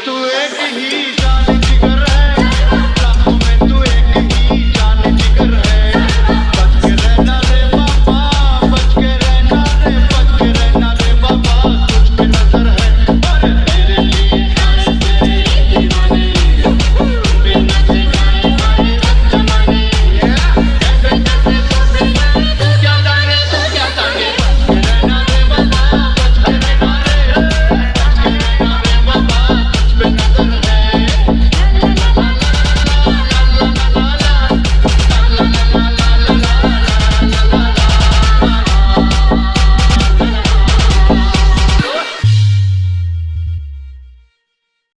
tu é que rija.